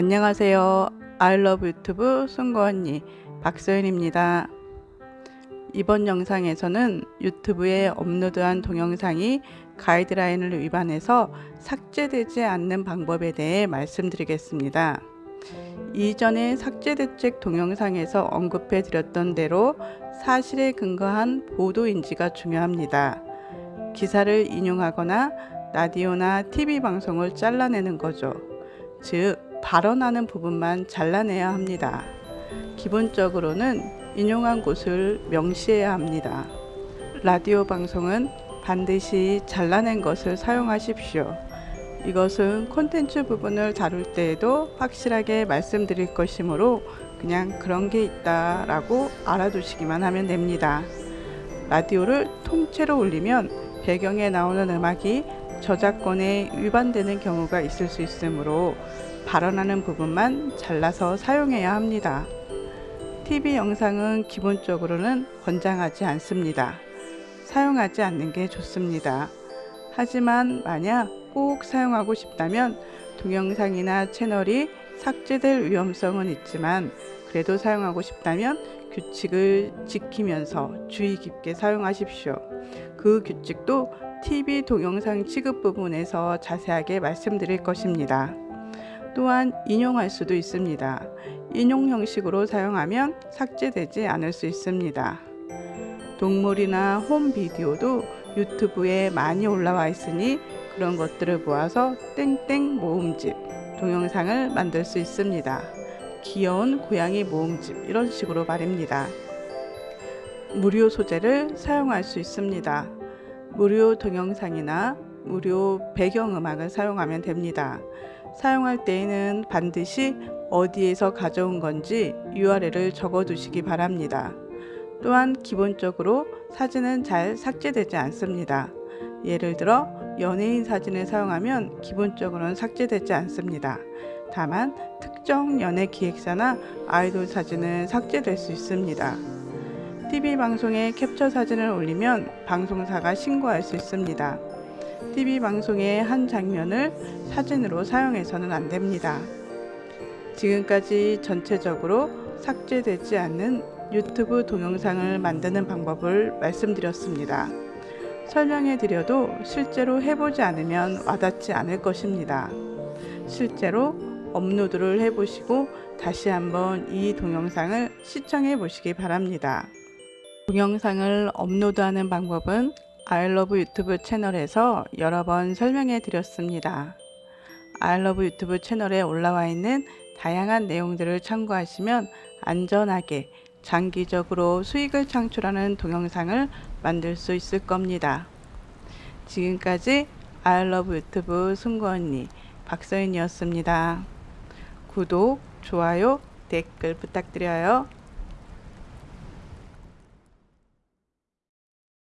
안녕하세요. 아이러브 유튜브 승고 언니 박서연입니다. 이번 영상에서는 유튜브에 업로드한 동영상이 가이드라인을 위반해서 삭제되지 않는 방법에 대해 말씀드리겠습니다. 이전에 삭제 대책 동영상에서 언급해 드렸던 대로 사실에 근거한 보도 인지가 중요합니다. 기사를 인용하거나 라디오나 TV 방송을 잘라내는 거죠. 즉, 발언하는 부분만 잘라내야 합니다. 기본적으로는 인용한 곳을 명시해야 합니다. 라디오 방송은 반드시 잘라낸 것을 사용하십시오. 이것은 콘텐츠 부분을 다룰 때에도 확실하게 말씀드릴 것이므로 그냥 그런 게 있다 라고 알아두시기만 하면 됩니다. 라디오를 통째로 올리면 배경에 나오는 음악이 저작권에 위반되는 경우가 있을 수 있으므로 발언하는 부분만 잘라서 사용해야 합니다. TV 영상은 기본적으로는 권장하지 않습니다. 사용하지 않는 게 좋습니다. 하지만 만약 꼭 사용하고 싶다면 동영상이나 채널이 삭제될 위험성은 있지만 그래도 사용하고 싶다면 규칙을 지키면서 주의 깊게 사용하십시오. 그 규칙도 TV 동영상 취급 부분에서 자세하게 말씀드릴 것입니다. 또한 인용할 수도 있습니다. 인용 형식으로 사용하면 삭제되지 않을 수 있습니다. 동물이나 홈 비디오도 유튜브에 많이 올라와 있으니 그런 것들을 모아서 땡땡 모음집 동영상을 만들 수 있습니다. 귀여운 고양이 모음집 이런 식으로 말입니다. 무료 소재를 사용할 수 있습니다. 무료 동영상이나 무료 배경음악을 사용하면 됩니다. 사용할 때에는 반드시 어디에서 가져온 건지 URL을 적어 두시기 바랍니다. 또한 기본적으로 사진은 잘 삭제되지 않습니다. 예를 들어 연예인 사진을 사용하면 기본적으로는 삭제되지 않습니다. 다만 특정 연예 기획사나 아이돌 사진은 삭제될 수 있습니다. TV 방송에 캡처 사진을 올리면 방송사가 신고할 수 있습니다. TV 방송의 한 장면을 사진으로 사용해서는 안 됩니다. 지금까지 전체적으로 삭제되지 않는 유튜브 동영상을 만드는 방법을 말씀드렸습니다. 설명해 드려도 실제로 해보지 않으면 와닿지 않을 것입니다. 실제로 업로드를 해보시고 다시 한번 이 동영상을 시청해 보시기 바랍니다. 동영상을 업로드하는 방법은 아이러브 유튜브 채널에서 여러 번 설명해 드렸습니다. 아이러브 유튜브 채널에 올라와 있는 다양한 내용들을 참고하시면 안전하게 장기적으로 수익을 창출하는 동영상을 만들 수 있을 겁니다. 지금까지 아이러브 유튜브 승구언니 박서인이었습니다. 구독, 좋아요, 댓글 부탁드려요.